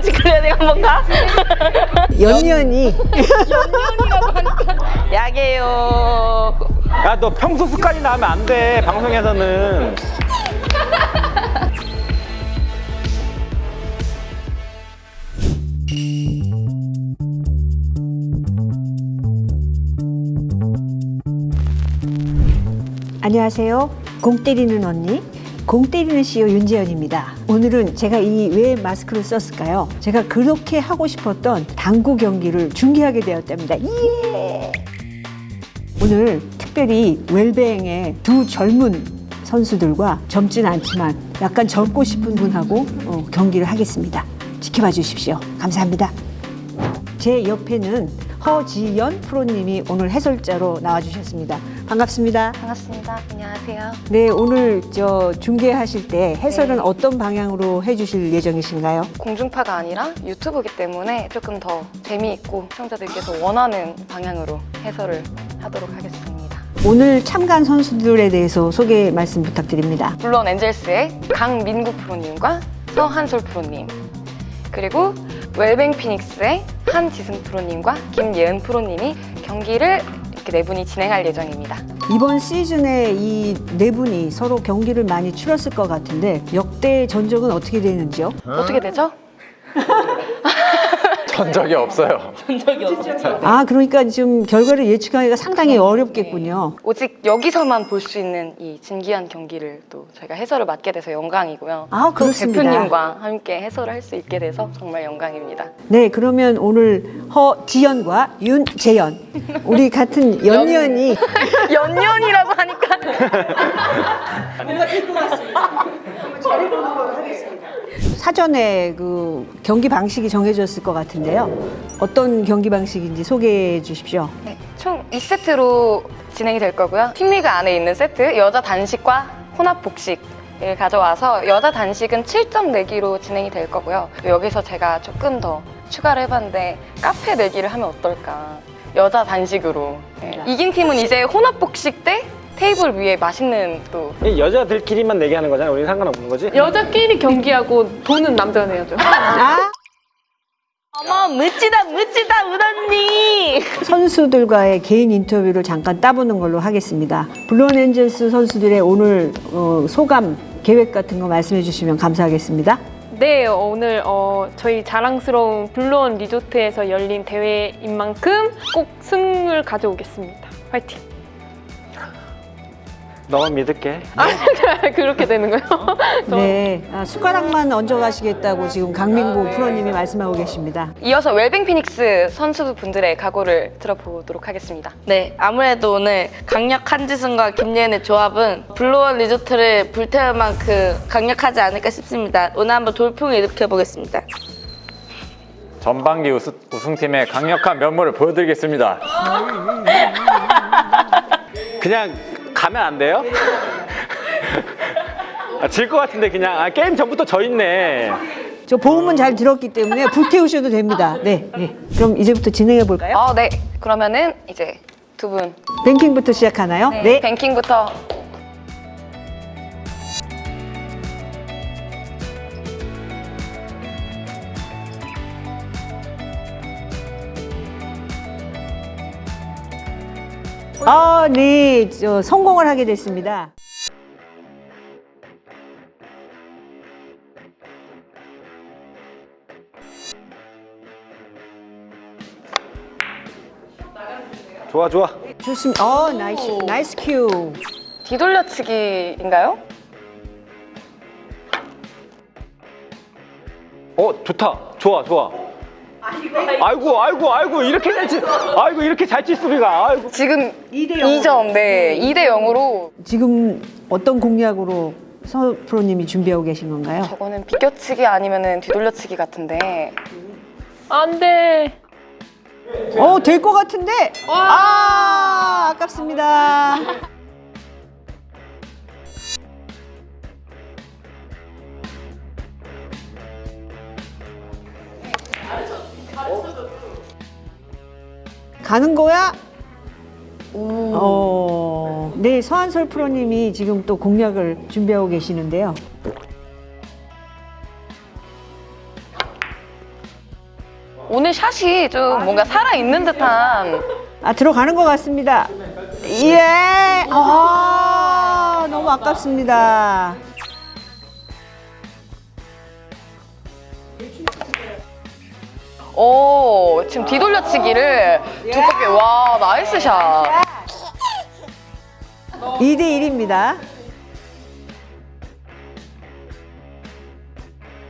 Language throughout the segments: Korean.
렌즈 클리어링 한번 가? 연연이 야게요. 야 너 평소 습관이나 하면 안 돼 방송에서는 안녕하세요. 공 때리는 언니, 공 때리는 CEO 윤재현입니다. 오늘은 제가 이 왜 마스크를 썼을까요? 제가 그렇게 하고 싶었던 당구 경기를 중계하게 되었답니다. 예! 오늘 특별히 웰뱅의 두 젊은 선수들과 젊진 않지만 약간 젊고 싶은 분하고 어, 경기를 하겠습니다. 지켜봐 주십시오. 감사합니다. 제 옆에는 허지연 프로님이 오늘 해설자로 나와주셨습니다. 반갑습니다. 반갑습니다. 안녕하세요. 네, 오늘 저 중계하실 때 해설은 어떤 방향으로 해주실 예정이신가요? 공중파가 아니라 유튜브기 때문에 조금 더 재미있고 시청자들께서 원하는 방향으로 해설을 하도록 하겠습니다. 오늘 참가한 선수들에 대해서 소개 말씀 부탁드립니다. 물론 엔젤스의 강민국 프로님과 서한솔 프로님 그리고 웰뱅 피닉스의 한지승 프로님과 김예은 프로님이 경기를 이렇게 네 분이 진행할 예정입니다. 이번 시즌에 이 네 분이 서로 경기를 많이 치렀을 것 같은데 역대 전적은 어떻게 되는지요? 어떻게 되죠? 전 적이 없어요 아, 그러니까 지금 결과를 예측하기가 상당히 어렵겠군요. 오직 여기서만 볼 수 있는 이 진기한 경기를 또 저희가 해설을 맡게 돼서 영광이고요. 아, 또 그렇습니다. 대표님과 함께 해설을 할 수 있게 돼서 정말 영광입니다. 네, 그러면 오늘 허지연과 윤재연 우리 같은 연연이 연년이라고 하니까 사전에 그 경기 방식이 정해졌을 것 같은데요. 어떤 경기 방식인지 소개해 주십시오. 네, 총 2세트로 진행이 될 거고요. 팀리그 안에 있는 세트 여자 단식과 혼합 복식 을 가져와서 여자 단식은 7점 내기로 진행이 될 거고요. 여기서 제가 조금 더 추가를 해봤는데 카페 내기를 하면 어떨까? 여자 단식으로 네, 이긴 팀은 이제 혼합 복식 때 테이블 위에 맛있는 또이 여자들끼리만 내게 하는 거잖아 우리는 상관없는 거지? 여자끼리 경기하고 돈은 남자가 내야죠. 아, 어머 멋지다 멋지다 우언니 선수들과의 개인 인터뷰를 잠깐 따보는 걸로 하겠습니다. 블루원 엔젤스 선수들의 오늘 어, 소감, 계획 같은 거 말씀해 주시면 감사하겠습니다. 네, 오늘 어, 저희 자랑스러운 블루원 리조트에서 열린 대회인 만큼 꼭 승을 가져오겠습니다. 화이팅! 너만 믿을게 그렇게 되는 거예요? 저- 네, 아, 숟가락만 얹어 가시겠다고 지금 강민구 프로님이 말씀하고 계십니다. 이어서 웰뱅 피닉스 선수분들의 각오를 들어보도록 하겠습니다. 네, 아무래도 오늘 강력한 한지승과 김예은의 조합은 블루원 리조트를 불태울 만큼 강력하지 않을까 싶습니다. 오늘 한번 돌풍을 일으켜보겠습니다. 전반기 우수, 우승팀의 강력한 면모를 보여드리겠습니다. 그냥 가면 안 돼요? 아, 질것 같은데 그냥 아, 게임 전부터 져 있네 저 보험은 잘 들었기 때문에 불태우셔도 됩니다. 네, 네. 그럼 이제부터 진행해 볼까요? 어, 네. 그러면은 이제 두분 뱅킹부터 시작하나요? 네. 뱅킹부터 아, 네, 저, 성공을 하게 됐습니다. 좋아 좋아 좋습니다. 어, nice, nice cue. 뒤돌려치기인가요? 어 좋다 좋아 좋아 아이고 아이고 아이고 이렇게 잘 치 아이고 이렇게 잘칠 수비가 아이고 지금 2대 2점, 네. 2대 0으로 지금 어떤 공략으로 서 프로님이 준비하고 계신 건가요? 저거는 비껴치기 아니면은 뒤돌려치기 같은데 안 돼! 어, 될 것 같은데? 아, 아깝습니다. 가는 거야? 어, 네, 서한솔 프로님이 지금 또 공략을 준비하고 계시는데요. 오늘 샷이 좀 뭔가 살아있는 듯한 아, 들어가는 것 같습니다. 예! 아, 너무 아깝습니다. 오 지금 뒤돌려치기를 두껍게 와 nice shot 2대 1입니다.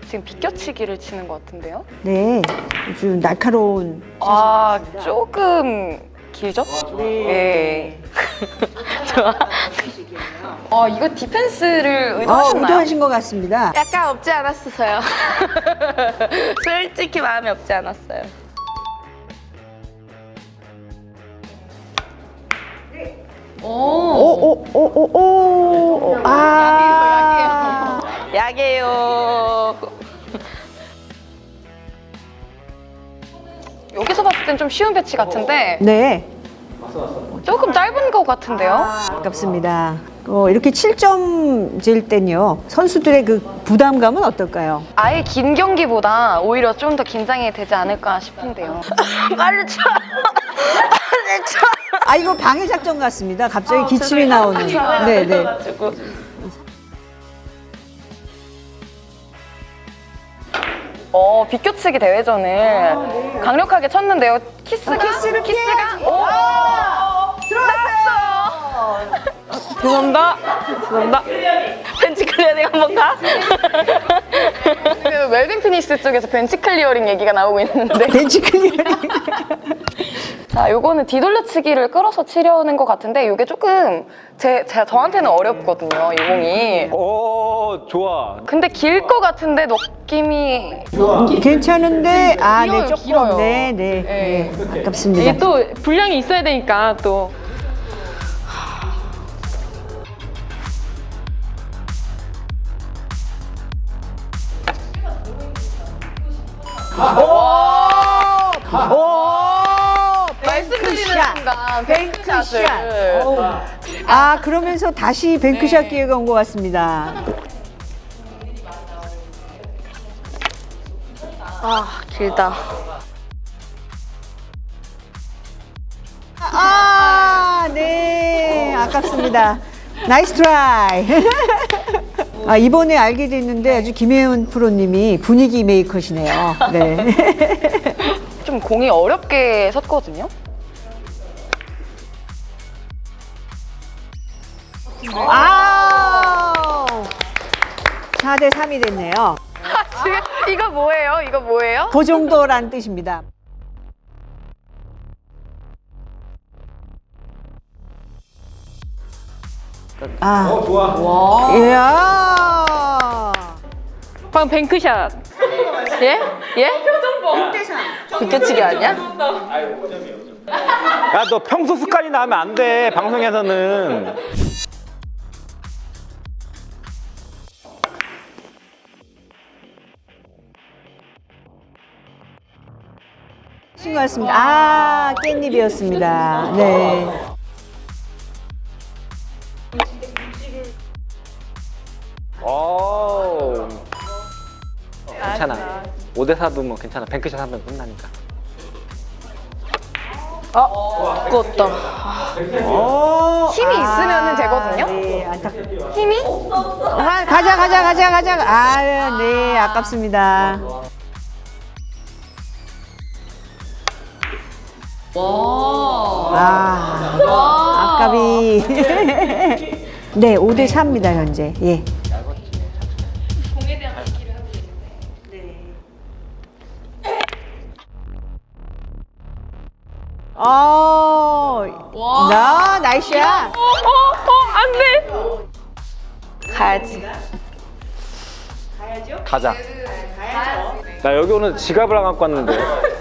지금 비껴치기를 치는 것 같은데요? 네. 아주 날카로운. 아 조금 길죠? 네. 좋아. 아 이거 디펜스를 어, 의도하셨나요? 의도하신 것 같습니다. 약간 없지 않았어요. 솔직히 마음이 없지 않았어요. 오, 오, 오, 오, 오. 아. 약해요. 여기서 봤을 땐 좀 쉬운 배치 같은데 네. 조금 짧은 것 같은데요? 아깝습니다. 어, 이렇게 7점 질 땐요. 선수들의 그 부담감은 어떨까요? 아예 긴 경기보다 오히려 좀 더 긴장이 되지 않을까 싶은데요. 빨리 쳐. 빨리 쳐. 아, 이거 방해 작전 같습니다. 갑자기 기침이 죄송해요. 나오는. 제가 네, 네. 어 비껴치기 대회전을 강력하게 쳤는데요. 키스 키스를 키스가 오! 죄송합니다. 죄송합니다. 벤치 클리어링 한번 가. 그 웰뱅 피닉스 쪽에서 벤치 클리어링 얘기가 나오고 있는데 벤치 클리어링. 자 요거는 뒤돌려치기를 끌어서 치려는 것 같은데 요게 조금 제, 제 저한테는 어렵거든요 이 공이 오 좋아. 근데 길 것 같은데 느낌이 괜찮은데, 아, 네, 조금. 길어요. 네, 네. 네. 네. 아깝습니다. 이게 또 분량이 있어야 되니까 또 오! 뱅크샷. bank shot. 어우. 아, 그러면서 다시 bank shot 기회가 온 것 같습니다. 아 길다. 아, 네. 아깝습니다. nice try. 아, 이번에 알게 됐는데 아주 김혜은 프로님이 분위기 메이커시네요. 네. 좀 공이 어렵게 섰거든요 아! 4대 3이 됐네요. 지금 이거 뭐예요? 이거 뭐예요? 그 정도란 뜻입니다. 아. 어 좋아. 이야. 방금 뱅크샷. 예? 예? 비껴치기 아니야? 야 너 평소 습관이 나면 안 돼. 방송에서는. 신것 같습니다. 아, 깻잎이었습니다. 네. 오. 괜찮아. 5대 4도 뭐 괜찮아. 뱅크샷 하면 끝나니까. 두껍다. 오, 힘이 있으면은 되거든요? 네, 안타. 힘이? 아, 가자, 가자, 가자, 가자. 아, 네, 아깝습니다. 아, 아깝이. 네, 5대 4입니다, 현재. 예. 어, 나, 나이스야. 어, 어, 안 돼. 가야지. 가자. 나 여기 오늘 지갑을 안 갖고 왔는데.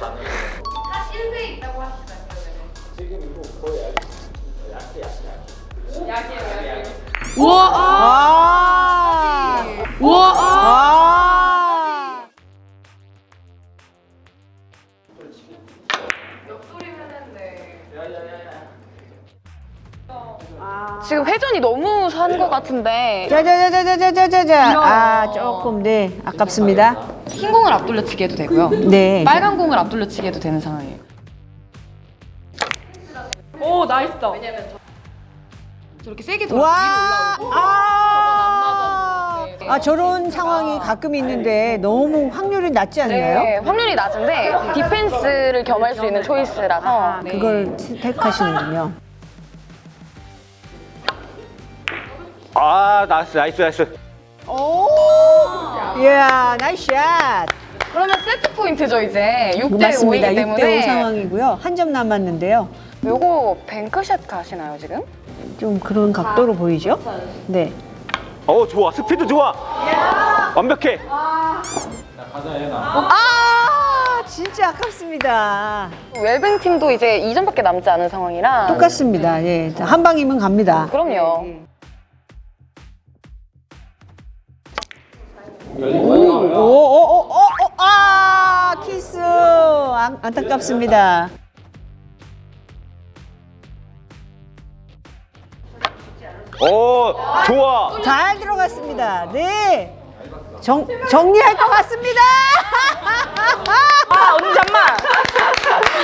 우와! 아. 우와! 아. 지금 회전이 너무 산 것 같은데. 짜자자자자자자자 아 조금 네. 아깝습니다. 흰 공을 앞돌려치기 해도 되고요. 네. 빨간 공을 앞돌려치기 해도 되는 상황이에요. 오 nice. 왜냐면 저렇게 세게 돌아 와, 위로 올라오고 아, 아 저런 상황이 가끔 있는데 너무 확률이 낮지 않나요? 네, 확률이 낮은데 디펜스를 겸할 수 있는 choice라서 네. 그걸 택하시는군요. 아 nice nice nice 오, 이야, nice shot. 그러면 세트 포인트죠 이제 6대 맞습니다. 5이기 6대5 때문에 상황이고요. 한 점 남았는데요. 요거 bank shot 가시나요 지금? 좀 그런 각도로 보이죠? 네. 어 좋아 스피드 좋아 완벽해 아, 진짜 아깝습니다. 웰뱅 팀도 이제 2점밖에 남지 않은 상황이라 똑같습니다. 예. 한 방이면 갑니다. 그럼요. 오, 오, 오, 오, 오, 아, 키스. 안, 안타깝습니다. 오 좋아 잘 들어갔습니다. 네. 정, 정리할 것 같습니다. 아 언니 잠만.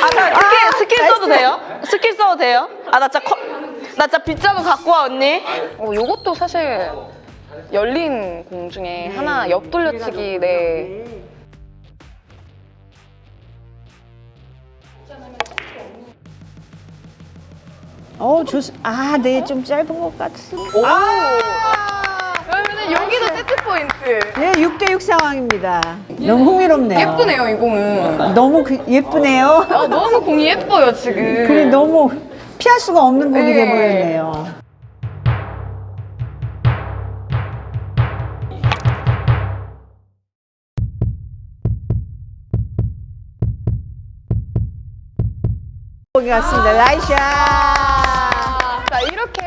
아 나 skill skill 써도 돼요? 스킬 써도 돼요? 아 나 진짜 커, 나 진짜 빗자루 갖고 와 언니. 어, 요것도 사실 열린 공 중에 하나 옆 돌려치기 네. 어, 좋, 아, 네, 좀 짧은 것 같습니다. 그러면 여기도 세트 포인트. 네, 6대6 상황입니다. 너무 흥미롭네요. 예쁘네요 이 공은. 너무 그- 예쁘네요. 아, 너무 공이 예뻐요 지금. 그래, 너무 피할 수가 없는 공이 네. 돼버렸네요. 공이 같습니다. 나이샤. 자 이렇게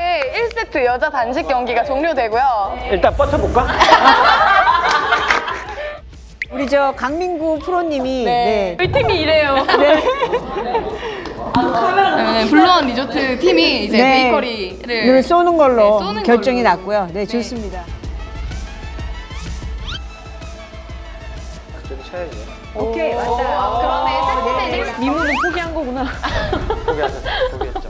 1세트 여자 단식 경기가 종료되고요. 일단 뻗쳐볼까? 우리 저 강민구 프로님이 네. 우리 팀이 이래요. 네, 블루원 리조트 팀이 이제 네. 베이커리를 늘 쏘는 걸로 네, 쏘는 결정이 걸로. 났고요. 네, 좋습니다. 오케이, 왔다. 그러네 세트 미모는 포기한 거구나. 포기하셨어 포기했죠